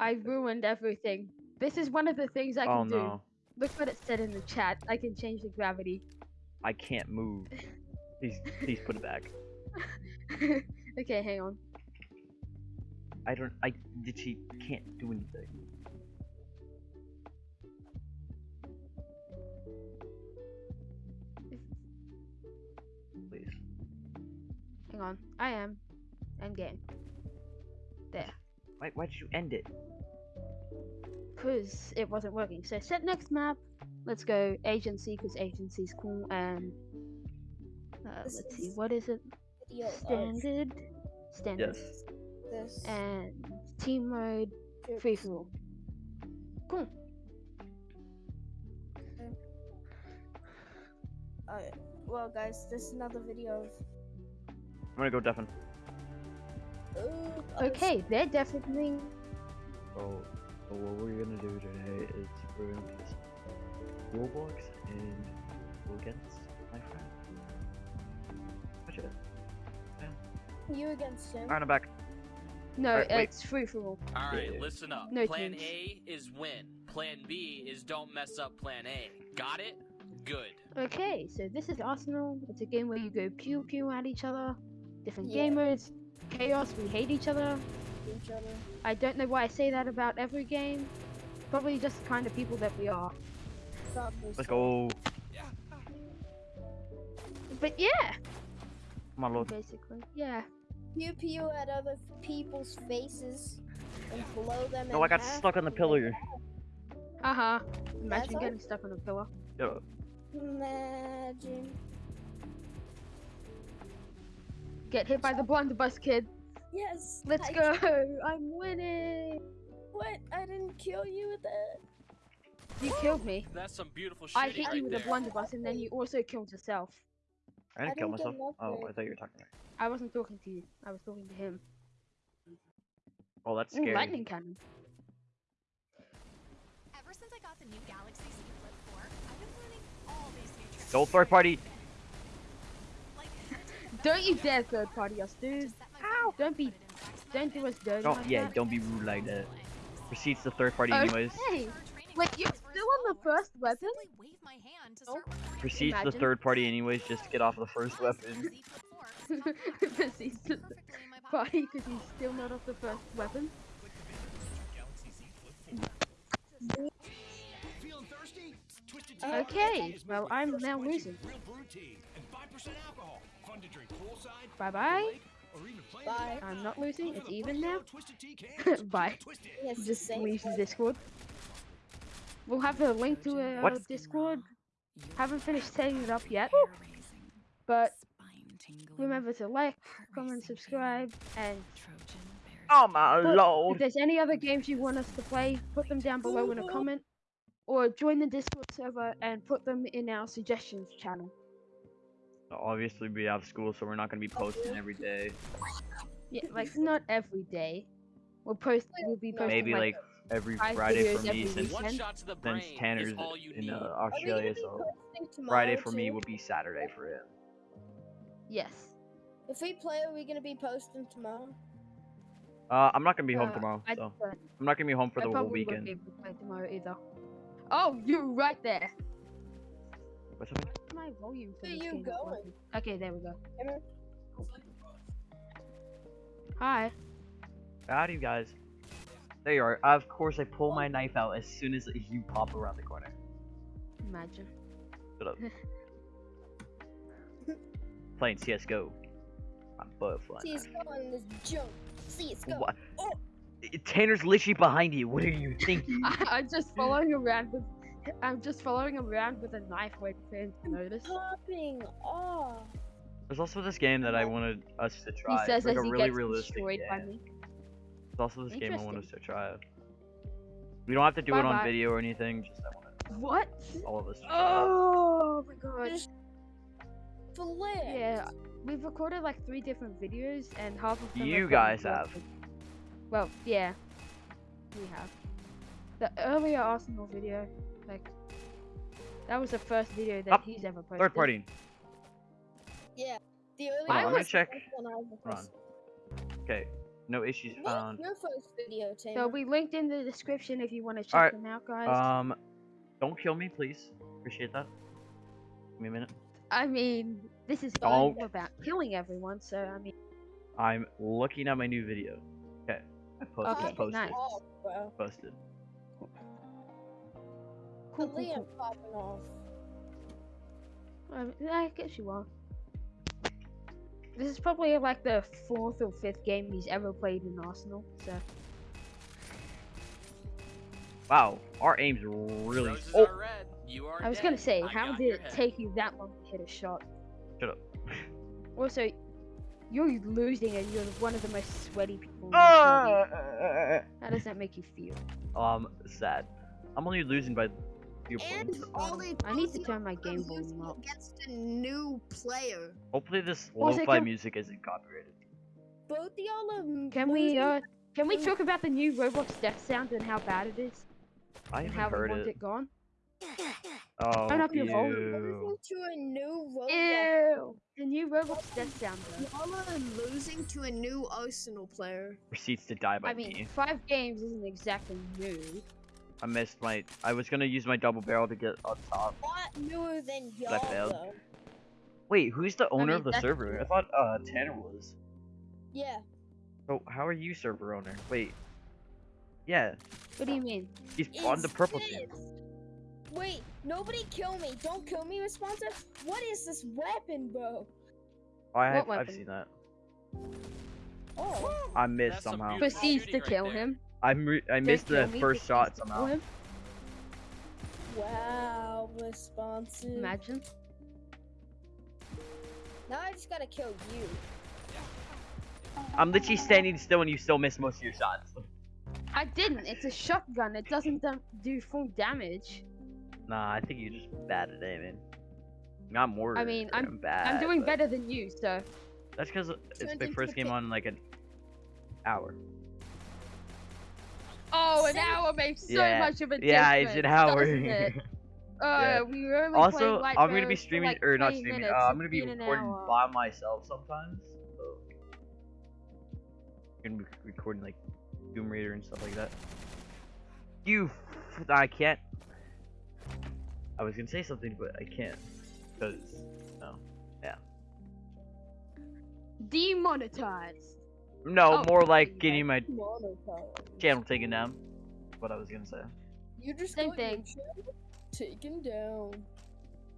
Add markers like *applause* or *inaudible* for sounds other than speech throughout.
I ruined everything. This is one of the things I oh, can Oh do. Look what it said in the chat. I can change the gravity. I can't move. Please, please put it back. *laughs* okay, hang on. I don't. I literally can't do anything. Hang on. I am. End game. There. Why? Why did you end it? Because it wasn't working. So set next map. Let's go agency because agency's cool and uh, let's see what is it Video of standard standard Yes. This. and team mode Oops. free for all. Cool. Alright, well, guys, this is another video of. I'm gonna go deafen. Oh, Okay, they're definitely So, oh, so oh, what we're gonna do today is we're gonna play some Roblox and go against my friend. Watch it. Yeah. You against him. Alright, I'm back. no, Alright, wait. it's free for all. All right, Yeah. listen up. No plan teams. A is win. Plan B is don't mess up plan A. Got it? Good. Okay, so this is Arsenal. It's a game where you go pew pew at each other. Different Yeah. game modes. Chaos, we hate each other. Each other. I don't know why I say that about every game. Probably just the kind of people that we are. Let's so. go. But yeah, My Lord. basically, yeah. You pew at other people's faces and blow them. No, in I got half stuck on the and pillar. Uh huh. Imagine all? getting stuck on a pillar. Yeah. Imagine. Get hit by the blunderbuss kid. Yes. Let's I- go! *laughs* I'm winning! What? I didn't kill you with that. You killed me. That's some beautiful shit I hit right you with there. a blunderbuss and then you also killed yourself. I didn't I kill didn't get myself. Oh, upgrade. I thought you were talking to me. I wasn't talking to you. I was talking to him. Oh, that's Ooh, scary. lightning cannon. Ever since I got the new Galaxy Z Flip 4, I've been learning all these new tricks. Don't third party. Like, how to take the Don't you dare third party us, phone. I dude. just set my Ow! Don't be- put it in backspace Don't do us dirty Don't. like Yeah. that. Don't be rude like that. Proceeds to third party Oh, anyways. hey! Wait, you're still on the first weapon? simply wave my hand to Oh. Proceeds to third party anyways just to get off the first weapon. Z Flip 4 is compact, Proceeds to perfectly in my pocket. party because he's still not off the first weapon. Feeling thirsty? Twisted Tea Okay, well, I'm fresh now quenching losing. Real brew tea and 5% alcohol. Fun to drink poolside, Bye bye. or even playing Bye. I'm not losing, it's even now. row of Twisted Tea cans. *laughs* Keep Bye. it twisted. Yes, Just same leaves the. Discord. We'll have a link to uh, our What? Discord. Haven't finished setting it up yet, but remember to like, comment, subscribe, and Oh my But If there's any other games you want us to play, put them down below in a comment, or join the Discord server and put them in our suggestions channel. Obviously, we have school, so we're not gonna be posting every day. Yeah, like not every day. We'll post. We'll be posting Maybe like, like every five Friday for me every since weekend. shot the since Tanner's is all you in uh, Are we gonna Australia, so Friday tomorrow, for me too? will be Saturday for him. yes. If we play, are we gonna be posting tomorrow? Uh, I'm not gonna be home Uh, tomorrow, I, so don't- I'm not gonna be home for I the whole probably won't weekend. be able to play tomorrow either. Oh, you're right there. What's happening? My volume for Where this you game going? Okay, there we go. Emma? Hi. Howdy, guys. There you are. Of course, I pull my knife out as soon as you pop around the corner. Imagine. Shut up. Playing CS:GO. I'm butterfly. See, it's going this jump. See, it's going. What? Oh. Tanner's literally behind you. What are you thinking? *laughs* I, I'm just following around with. I'm just following around with a knife waiting for him to notice. Popping off. There's also this game that I wanted us to try. He try. says it's like as a he really gets realistic destroyed by game. me. There's also this game I want us to try. We don't have to do it on Bye-bye. video or anything. Just I want What? all of us. Oh my god. Just flip. Yeah, we've recorded like three different videos, and half of them. You guys have. Well, yeah, we have. The earlier Arsenal video, like, that was the first video that Up. he's ever posted. Third party. Yeah. The early Hold on, I let me check. when I was Hold on. Okay, no issues What's found. your first video, Tanner? They'll be linked in the description if you want to check Alright, them out, guys. Um, don't kill me, please. Appreciate that. Give me a minute. I mean, this is Don't. all about killing everyone, so I mean, I'm looking at my new video. Okay, I posted. Okay, posted. nice. off, bro. Posted. Cool, The cool, Liam cool. popping off. Um, I guess you are. This is probably like the fourth or fifth game he's ever played in Arsenal, so. Wow, our aim's really. Roses Oh, are red. You are I was dead. gonna say, I how did it head. take you that long to hit a shot? shut up. Also, you're losing and you're one of the most sweaty people in this Ah! How does that make you feel? um, sad. I'm only losing by few And points. all they I need to turn my game volume up. against a new player. Hopefully this Also, lo-fi can- music isn't copyrighted. Both y'all are Can we, uh, can we talk about the new Roblox death sound and how bad it is? I haven't how we heard want it. it gone? Oh, Turn up your volume. ew. losing to a new Roblox. Ew! The new Roblox death sound. Y'all are losing to a new Arsenal player. Proceeds to die by I mean, five games isn't exactly new. I missed my. I was gonna use my double barrel to get on top. Not newer than y'all failed. though. Wait, who's the owner mean, of the that's- server? I thought uh Tanner was. Yeah. So how are you server owner? Wait. Yeah, What do you mean? he's on the Is purple team. Wait, nobody kill me. Don't kill me, responsive. What is this weapon, bro? I have, What I've weapon? seen that. Oh. I missed That's somehow. Proceeds shooting to right kill there. him. I re- I missed the first proceeds shot to kill somehow. him. Wow, responsive. Imagine. Now I just gotta kill you. I'm literally standing still and you still miss most of your shots. I didn't. It's a shotgun. It doesn't do full damage. Nah, I think you're just bad at aiming. Not more. I mean, I'm- bad. I'm doing but better than you, so. That's because it's my first game on like an hour. Oh, an hour makes so yeah, much of a yeah, difference. it's an hour. *laughs* it? Uh, Yeah. we were only also, I'm gonna be streaming like or not streaming. Uh, I'm gonna be recording by myself sometimes. So I'm gonna be recording like Tomb Raider and stuff like that. You, f- I can't. I was gonna say something, but I can't because no, yeah. Demonetized. No, Oh, more like getting my channel taken down. What I was gonna say. You just Same got thing. channel Taken down.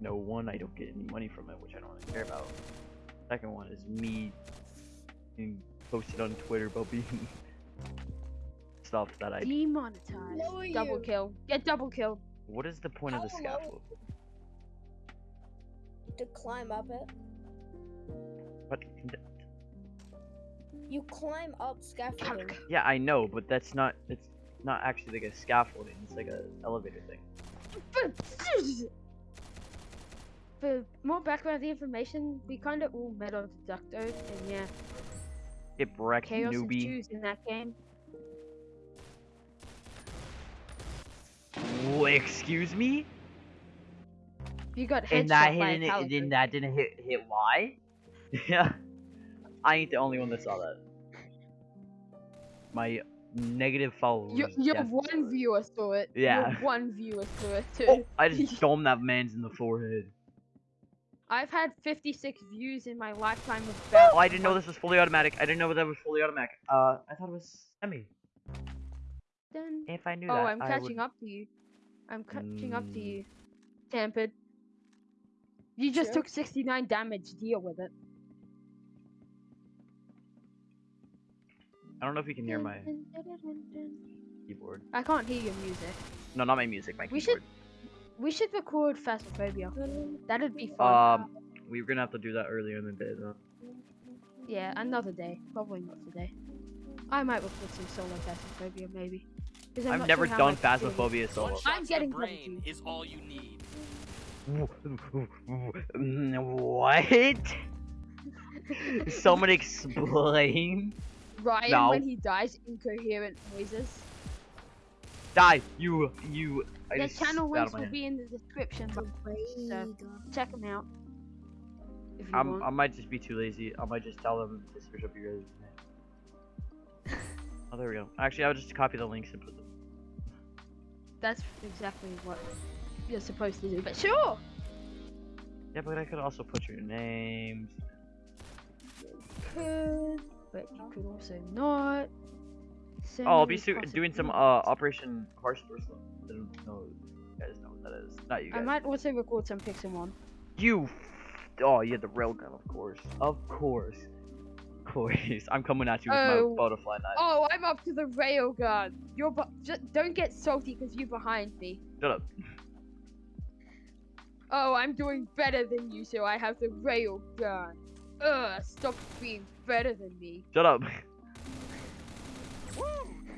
No one, I don't get any money from it, which I don't really care about. Second one is me being posted on Twitter about being stuff that I. Demonetized. Lower Double you. kill. Get double kill. What is the point of the How low- scaffold? To climb up it. What? You climb up scaffolding. *laughs* Yeah, I know, but that's not. It's not actually like a scaffolding. It's like a elevator thing. For *laughs* more background information, we kind of all met on Deducto, and yeah, Get wrecked, chaos newbie. ensues in that game. Wha- excuse me? You got And headshot that by a didn't. Then that didn't hit hit Y. *laughs* yeah. I ain't the only one that saw that. My negative followers. Your, your definitely one viewer saw it. Yeah. Your one viewer saw it *laughs* too. Oh, I just *laughs* domed that man's in the forehead. I've had 56 views in my lifetime of about. Oh, I didn't know this was fully automatic. I didn't know that was fully automatic. Uh, I thought it was semi. Dun. If I knew Oh, that, I'm catching would... up to you. I'm catching up to Mm. you. Tampered. You just Sure. took 69 damage. Deal with it. I don't know if you can hear my keyboard. I can't hear your music. No, not my music. My We keyboard. We should record Phasmophobia. That'd be fun. Um, we were gonna have to do that earlier in the day though. yeah, another day. Probably not today. I might record some solo Phasmophobia, maybe. 'Cause I'm I've never sure done much it's gonna. Phasmophobia One solo. I'm getting the brain is all you need. *laughs* what? *laughs* Someone explain. Ryan, No. when he dies, incoherent noises. Die, you, you. I Their channel links will hand. be in the description. So check them out. If you I'm, want. I might just be too lazy. I might just tell them to search up your guys' name. *laughs* Oh, there we go. Actually, I'll just copy the links and put them. That's exactly what you're supposed to do. But sure. Yeah, but I could also put your names. Could, but you could also not. So Oh, I'll be su- doing some uh. Operation Horse Wrestling. I don't know. You guys know what that is? Not you I might also record some Pixelmon. You. Oh, you had the railgun, of course. Of course. Of course. *laughs* I'm coming at you with Oh. my butterfly knife. Oh, I'm up to the railgun. You're bu- just don't get salty because you're behind me. Shut up. Oh, I'm doing better than you, so I have the railgun. Ugh, stop being better than me. Shut up.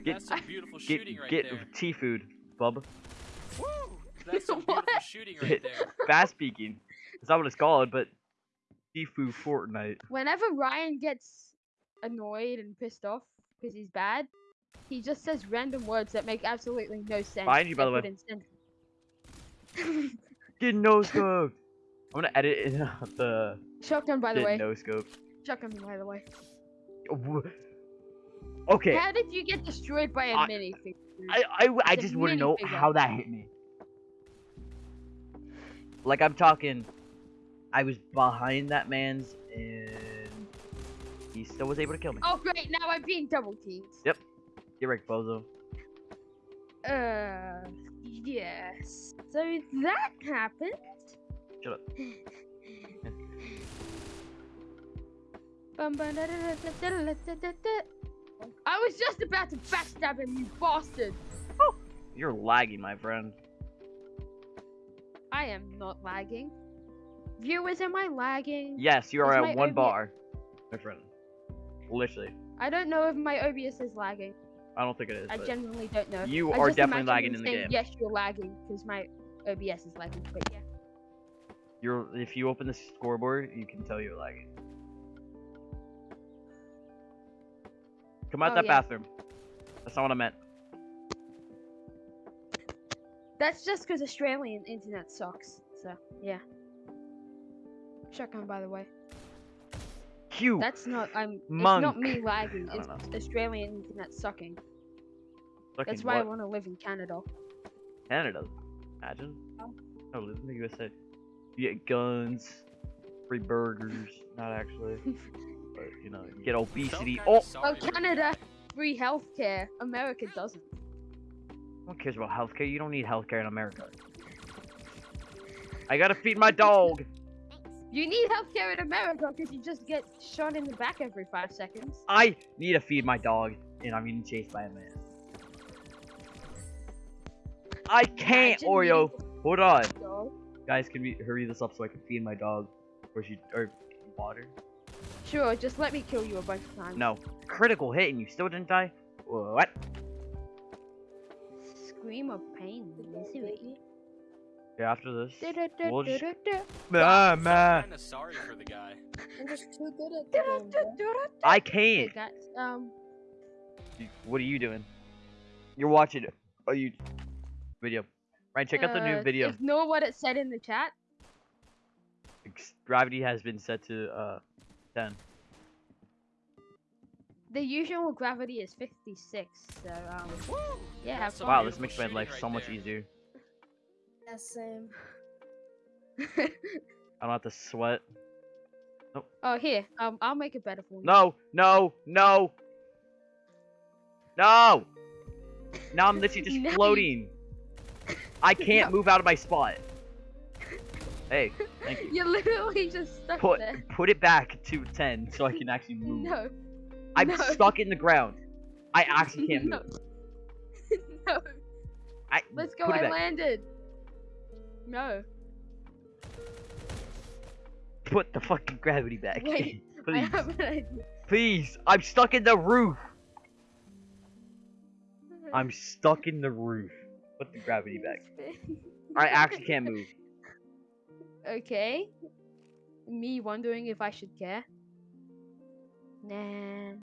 Get- That's some beautiful Get shooting right get there. tea food, bub. Woo! That's *laughs* some What? beautiful shooting right there. *laughs* Fast speaking. That's not what it's called, but Tifu Fortnite. Whenever Ryan gets annoyed and pissed off because he's bad, he just says random words that make absolutely no sense. Behind you, by the way. put in sentence- Get no *laughs* scope. I'm gonna edit in uh, *laughs* the Shotgun, by the get way. no scope. Shotgun, by the way. Okay, How did you get destroyed by a I- minifig? I I, I just to know how that hit me. Like I'm talking, I was behind that man's and he still was able to kill me. Oh great, now I'm being double teamed. Yep. Get wrecked, bozo. Uh, yes. So that happened. Shut up. I was just about to backstab him, you bastard! Oh, you're lagging, my friend. I am not lagging. Viewers, am I lagging? Yes, you are is at one bar, my friend. Literally. I don't know if my OBS is lagging. I don't think it is. I genuinely don't know. You I are definitely lagging in the game. Yes, you're lagging because my OBS is lagging, but yeah. You're if you open the scoreboard, you can tell you're lagging. Come out Oh, that yeah. bathroom. That's not what I meant. That's just because Australian internet sucks. So yeah. Shotgun, by the way. Q. That's not. I'm. It's not me lagging. It's Australian internet sucking. Fucking That's why I want to live in Canada. Canada. Imagine. Oh. Oh, live in the USA. You get guns, free burgers. Not actually, *laughs* but you know, you get obesity. Oh, Oh, sorry for the Canada, guy. free healthcare. America doesn't. no one cares about healthcare. You don't need healthcare in America. I gotta feed my dog. You need healthcare in America because you just get shot in the back every five seconds. I need to feed my dog, and I'm getting chased by a man. I can't, Imagine Oreo. Hold on, needing to go. Guys. Can we hurry this up so I can feed my dog? Or she or water? Sure, just let me kill you a bunch of times. No. Critical hit, and you still didn't die. What? Scream of pain and misery. Yeah, after this. We'll just-. Ah, Felt man. kinda sorry for the guy. I'm just too good at the *laughs* game. I can't. guys, um, What are you doing? You're watching a you video. Ryan, check out the new uh, video. Ignore what it said in the chat. Ex- Gravity has been set to uh 10. The usual gravity is 56, so um, yeah, have That's some fun. Wow, this beautiful makes my shooting life right so much there. easier. Yeah, same. *laughs* I don't have to sweat. oh, here, um, I'll make it better for you. No, no, no, no. *laughs* Now I'm literally just No, you- floating. I can't No. move out of my spot. Hey, thank you. *laughs* You're literally just stuck Put there. put it back to 10 so I can actually move. No. I'm no. stuck in the ground. I actually can't *laughs* no. move. *laughs* no. I, Let's go. I back. landed. No. Put the fucking gravity back. Wait, please, have an idea. please. I'm stuck in the roof. I'm stuck in the roof. Put the gravity back. I actually *laughs* can't move. okay. Me wondering if I should care. Nah.